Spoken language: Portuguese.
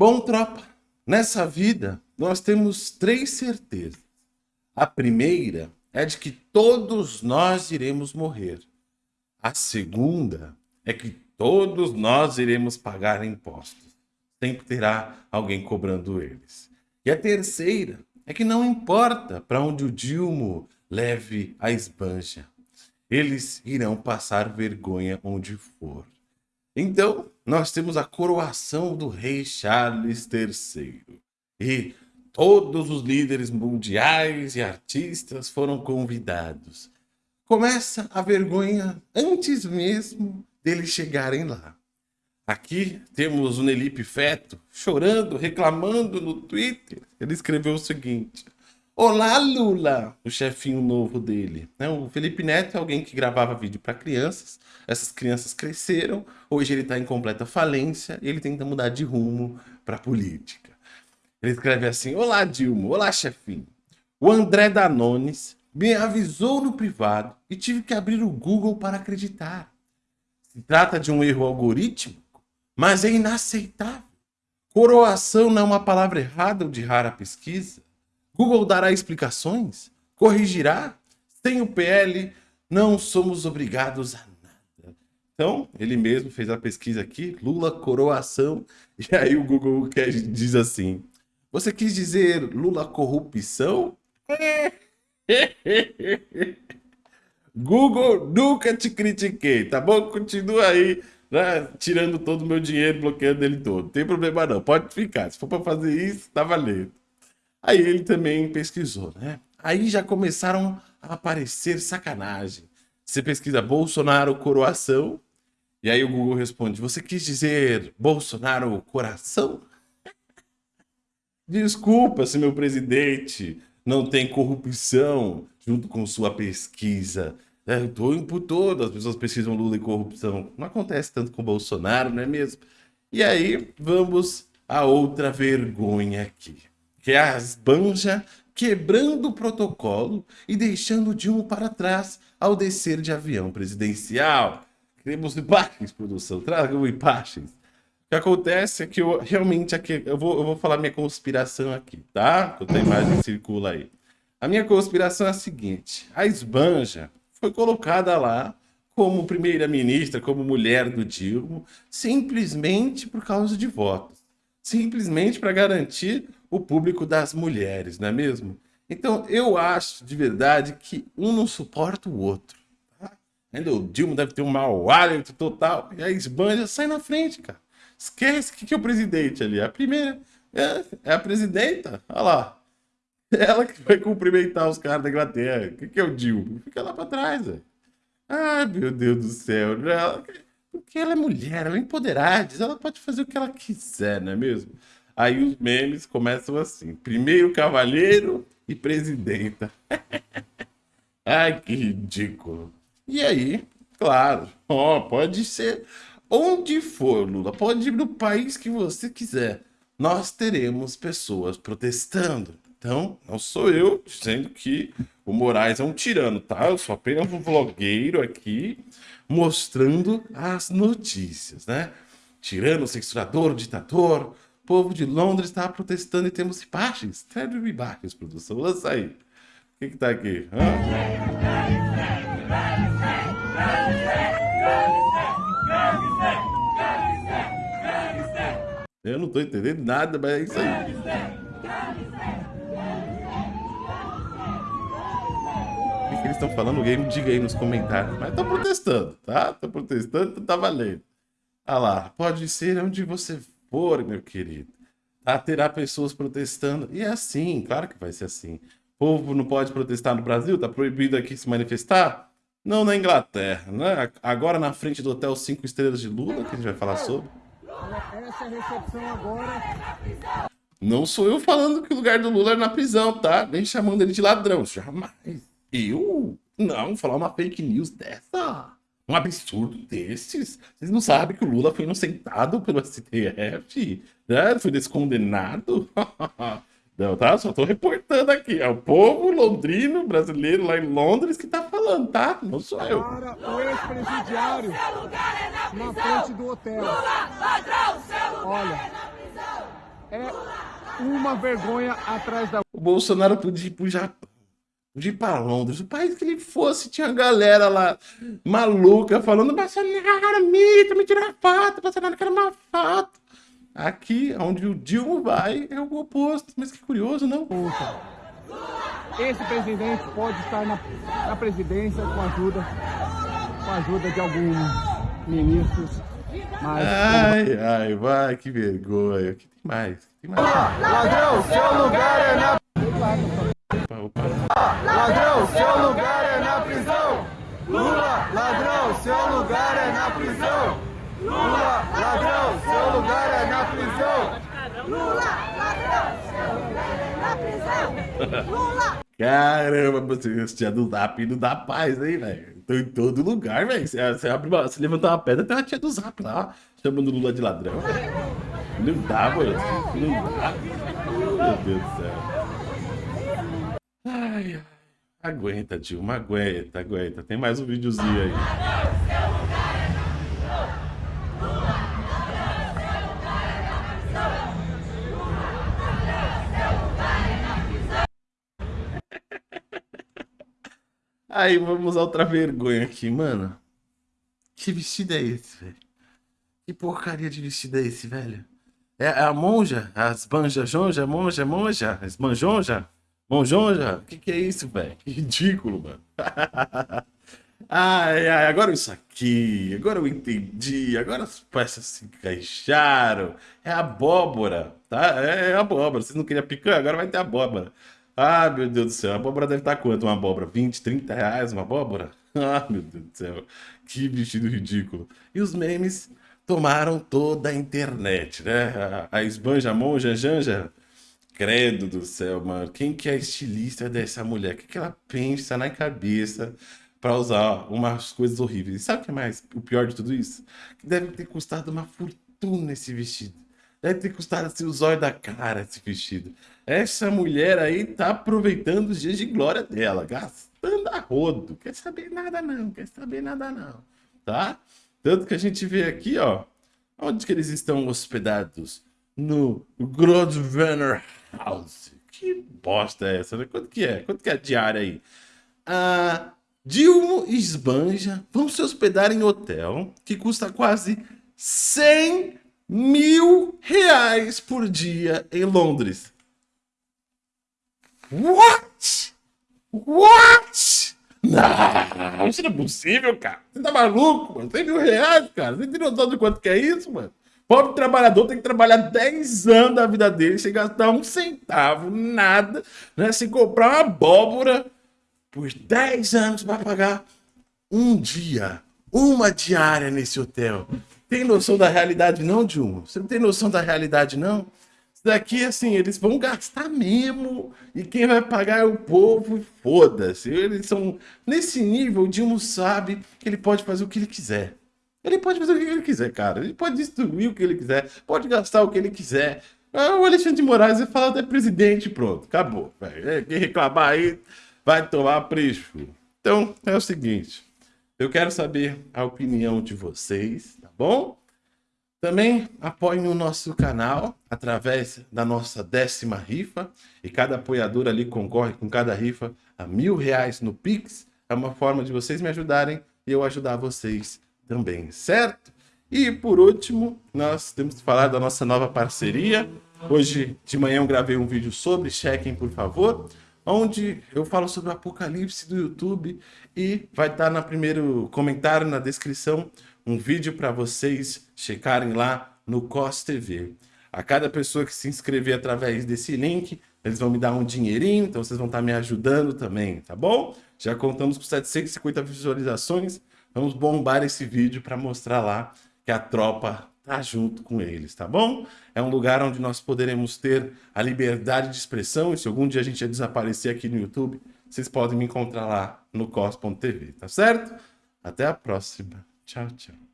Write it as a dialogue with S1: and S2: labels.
S1: Bom, tropa, nessa vida nós temos três certezas. A primeira é de que todos nós iremos morrer. A segunda é que todos nós iremos pagar impostos. Sempre terá alguém cobrando eles. E a terceira é que não importa para onde o Dilmo leve a esbanja. Eles irão passar vergonha onde for. Então, nós temos a coroação do rei Charles III. E todos os líderes mundiais e artistas foram convidados. Começa a vergonha antes mesmo deles chegarem lá. Aqui temos o Nelipe Feto chorando, reclamando no Twitter. Ele escreveu o seguinte: Olá, Lula! O chefinho novo dele. Né? O Felipe Neto é alguém que gravava vídeo para crianças. Essas crianças cresceram. Hoje ele está em completa falência e ele tenta mudar de rumo para política. Ele escreve assim: Olá, Dilma. Olá, chefinho. O André Danones me avisou no privado e tive que abrir o Google para acreditar. Se trata de um erro algorítmico, mas é inaceitável. Coroação não é uma palavra errada ou de rara pesquisa. Google dará explicações? Corrigirá? Sem o PL, não somos obrigados a nada. Então, ele mesmo fez a pesquisa aqui, Lula coroação, e aí o Google diz assim, você quis dizer Lula corrupção? Google, nunca te critiquei, tá bom? Continua aí, né, tirando todo o meu dinheiro, bloqueando ele todo. Não tem problema não, pode ficar. Se for para fazer isso, tá valendo. Aí ele também pesquisou, né? Aí já começaram a aparecer sacanagem. Você pesquisa Bolsonaro coroação, e aí o Google responde, você quis dizer Bolsonaro coração? Desculpa se meu presidente não tem corrupção junto com sua pesquisa. É, o tempo todo as pessoas pesquisam Lula e corrupção. Não acontece tanto com Bolsonaro, não é mesmo? E aí, vamos a outra vergonha aqui que é a Banja quebrando o protocolo e deixando Dilma para trás ao descer de avião presidencial. Queremos imagens, produção, tragam imagens. O que acontece é que eu realmente aqui, eu vou, eu vou falar minha conspiração aqui, tá? Enquanto a imagem circula aí. A minha conspiração é a seguinte: a Esbanja foi colocada lá como primeira-ministra, como mulher do Dilma, simplesmente por causa de votos. Simplesmente para garantir o público das mulheres, não é mesmo? Então, eu acho de verdade que um não suporta o outro. Tá? Ainda o Dilma deve ter um mau hálito total. E a esbanja sai na frente, cara. Esquece que, que é o presidente ali. A primeira é, é, a presidenta. Olha lá. Ela que vai cumprimentar os caras da Inglaterra. O que, que é o Dilma? Fica lá pra trás, velho. Ai, meu Deus do céu. Ela, porque ela é mulher, ela é empoderada. Ela pode fazer o que ela quiser, não é mesmo? Aí os memes começam assim: primeiro cavalheiro e presidenta. Ai, que ridículo. E aí, claro, ó, pode ser onde for, Lula, pode ir no país que você quiser. Nós teremos pessoas protestando. Então, não sou eu dizendo que o Moraes é um tirano, tá? Eu sou apenas um vlogueiro aqui mostrando as notícias, né? Tirano, censurador, ditador, povo de Londres está protestando e temos imagens. Sério, imagens, produção. Lança aí. O que que tá aqui? Eu não tô entendendo nada, mas é isso aí. Que, eles estão falando? Alguém diga aí nos comentários. Mas estão protestando, tá? Estão protestando, então tá valendo. Ah lá, pode ser onde você for, meu querido, a terá pessoas protestando. E é assim, claro que vai ser assim. O povo não pode protestar no Brasil? Tá proibido aqui se manifestar? Não na Inglaterra, né? Agora na frente do Hotel 5 Estrelas de Lula, que a gente vai falar sobre. Essa recepção agora. Não sou eu falando que o lugar do Lula é na prisão, tá? Nem chamando ele de ladrão. Jamais. Eu? Não, falar uma fake news dessa um absurdo desses. Vocês não sabem que o Lula foi inocentado pelo STF? Né? Foi descondenado? Não, tá? Só tô reportando aqui. É o povo londrino, brasileiro lá em Londres que tá falando, tá? Não sou eu.
S2: Para o ex-presidiário na, na frente do hotel. Lula, ladrão, seu lugar Olha. é na prisão. é uma vergonha atrás da
S1: O Bolsonaro podia ir pro Japão, podia ir pra Londres, o país que ele fosse, tinha galera lá maluca falando: Bolsonaro, mito, me tira foto, Bolsonaro quer uma foto. Aqui, onde o Dilma vai, é o oposto. Mas que curioso, não?
S2: Esse presidente pode estar na, na presidência com a ajuda, com a ajuda de alguns ministros, mas
S1: Ai, ai, vai, que vergonha. Que tem mais? Que tem mais?
S3: Ladrão, seu lugar é na. Ladrão, seu lugar é na prisão. Lula, ladrão, seu lugar é na prisão. Lula, ladrão, seu lugar é na prisão.
S4: Lula, ladrão, seu lugar é na prisão. Lula,
S1: Caramba, você tia do Zap não dá paz, hein, velho? Tô em todo lugar, velho. Você, você, abre uma, você levantar uma pedra, tem uma tia do Zap lá, chamando Lula de ladrão. Não dá, mano. Não dá. Meu Deus do céu. Ai. Aguenta, Dilma, aguenta, aguenta. Tem mais um videozinho aí. Aí, vamos a outra vergonha aqui, mano. Que vestido é esse, velho? Que porcaria de vestido é esse, velho? É a monja? As banja jonja, monja, monja? As manjonja? Monjonja? O que, que é isso, velho? Que ridículo, mano. ai, ai, agora isso aqui. Agora eu entendi. Agora as peças se encaixaram. É abóbora, tá? É abóbora. Vocês não queriam picanha? Agora vai ter abóbora. Ah, meu Deus do céu. A abóbora deve estar quanto? Uma abóbora? 20, 30 reais uma abóbora? Ah, meu Deus do céu. Que vestido ridículo. E os memes tomaram toda a internet, né? A, a esbanja, monja, janja. Credo do céu, mano. Quem que é a estilista dessa mulher? O que, que ela pensa na cabeça pra usar umas coisas horríveis? E sabe o que é mais? O pior de tudo isso? Que deve ter custado uma fortuna esse vestido. Deve ter custado assim, o zóio da cara esse vestido. Essa mulher aí tá aproveitando os dias de glória dela, gastando a rodo. Quer saber nada não, quer saber nada não, tá? Tanto que a gente vê aqui, ó, onde que eles estão hospedados? No Grosvenor House. Que bosta é essa, né? Quanto que é? Quanto que é a diária aí? A Dilma e Esbanja vão se hospedar em hotel que custa quase 100 mil reais por dia em Londres. What? What? Não, isso não é possível, cara. Você tá maluco, mano? 100 mil reais, cara. Você tem noção de quanto que é isso, mano? Pobre trabalhador tem que trabalhar 10 anos da vida dele sem gastar um centavo, nada, né? Sem comprar uma abóbora por 10 anos para pagar um dia, uma diária nesse hotel. Tem noção da realidade não, Dilma? Você não tem noção da realidade não? Isso daqui, assim, eles vão gastar mesmo e quem vai pagar é o povo foda-se. Eles são... Nesse nível, o Dilma sabe que ele pode fazer o que ele quiser. Ele pode fazer o que ele quiser, cara. Ele pode destruir o que ele quiser, pode gastar o que ele quiser. Ah, O Alexandre de Moraes vai falar até presidente, pronto, acabou. velho. É, Quem reclamar aí vai tomar preço. Então, é o seguinte. Eu quero saber a opinião de vocês, tá bom? Também apoiem o nosso canal através da nossa décima rifa. E cada apoiador ali concorre com cada rifa a mil reais no Pix. É uma forma de vocês me ajudarem e eu ajudar vocês também, certo? E por último, nós temos que falar da nossa nova parceria. Hoje de manhã eu gravei um vídeo sobre, chequem por favor, onde eu falo sobre o apocalipse do YouTube e vai estar no primeiro comentário, na descrição, um vídeo para vocês checarem lá no COS TV. A cada pessoa que se inscrever através desse link, eles vão me dar um dinheirinho, então vocês vão estar me ajudando também, tá bom? Já contamos com 750 visualizações, vamos bombar esse vídeo para mostrar lá que a tropa tá junto com eles, tá bom? É um lugar onde nós poderemos ter a liberdade de expressão e se algum dia a gente desaparecer aqui no YouTube, vocês podem me encontrar lá no cos.tv, tá certo? Até a próxima. Tchau, tchau.